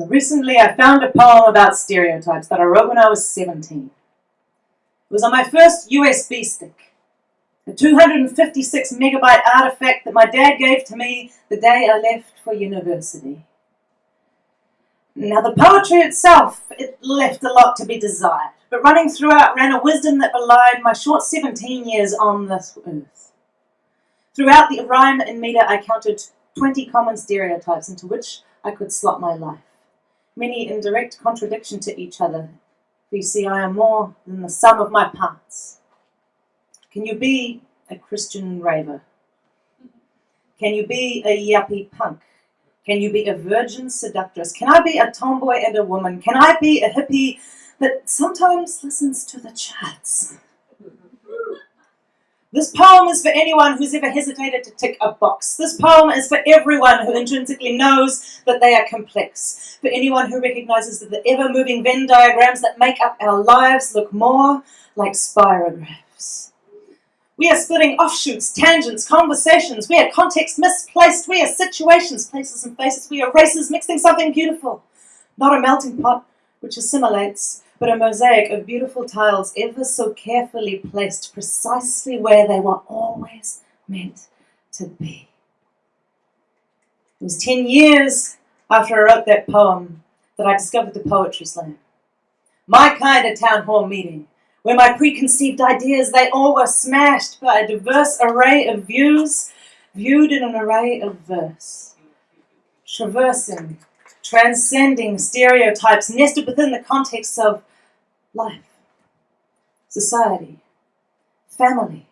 So recently I found a poem about stereotypes that I wrote when I was 17. It was on my first USB stick, a 256 megabyte artifact that my dad gave to me the day I left for university. Now the poetry itself, it left a lot to be desired, but running throughout ran a wisdom that belied my short 17 years on this earth. Throughout the rhyme and meter I counted 20 common stereotypes into which I could slot my life many in direct contradiction to each other. For you see, I am more than the sum of my parts. Can you be a Christian raver? Can you be a yuppie punk? Can you be a virgin seductress? Can I be a tomboy and a woman? Can I be a hippie that sometimes listens to the charts? This poem is for anyone who's ever hesitated to tick a box. This poem is for everyone who intrinsically knows that they are complex. For anyone who recognizes that the ever-moving Venn diagrams that make up our lives look more like spirographs. We are splitting offshoots, tangents, conversations. We are context misplaced. We are situations, places and faces. We are races mixing something beautiful. Not a melting pot which assimilates, but a mosaic of beautiful tiles ever so carefully placed precisely where they were always meant to be. It was 10 years after I wrote that poem that I discovered the Poetry Slam. My kind of town hall meeting, where my preconceived ideas, they all were smashed by a diverse array of views, viewed in an array of verse. Traversing, transcending stereotypes nested within the context of life, society, family,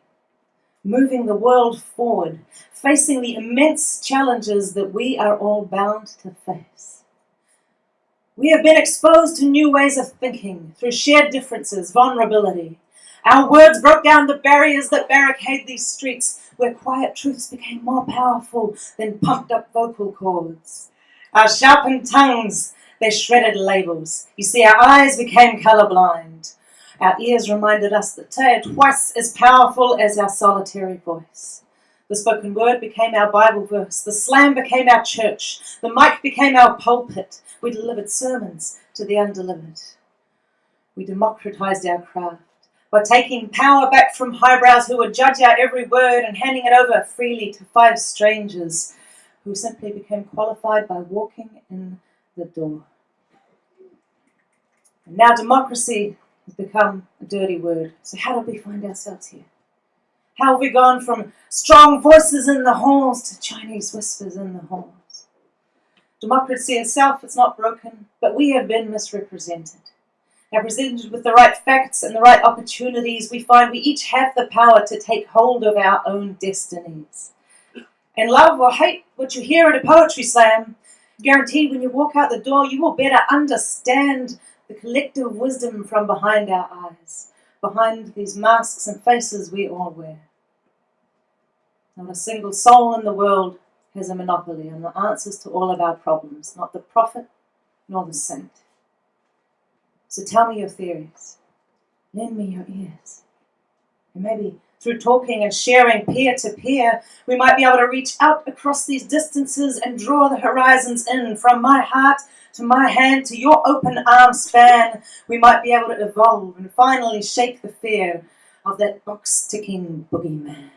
moving the world forward, facing the immense challenges that we are all bound to face. We have been exposed to new ways of thinking through shared differences, vulnerability. Our words broke down the barriers that barricade these streets where quiet truths became more powerful than pumped up vocal cords. Our sharpened tongues they shredded labels. You see, our eyes became colorblind. Our ears reminded us that they are twice as powerful as our solitary voice. The spoken word became our Bible verse. The slam became our church. The mic became our pulpit. We delivered sermons to the undelivered. We democratized our craft by taking power back from highbrows who would judge our every word and handing it over freely to five strangers who simply became qualified by walking in the door. And now democracy has become a dirty word. So how did we find ourselves here? How have we gone from strong voices in the halls to Chinese whispers in the halls? Democracy itself is not broken, but we have been misrepresented. Now, presented with the right facts and the right opportunities, we find we each have the power to take hold of our own destinies. And love or hate what you hear at a poetry slam, Guaranteed when you walk out the door, you will better understand the collective wisdom from behind our eyes, behind these masks and faces we all wear. Not a single soul in the world has a monopoly on the answers to all of our problems, not the prophet nor the saint. So tell me your theories. Lend me your ears. And maybe through talking and sharing peer to peer, we might be able to reach out across these distances and draw the horizons in from my heart to my hand to your open arm span. We might be able to evolve and finally shake the fear of that box ticking boogeyman.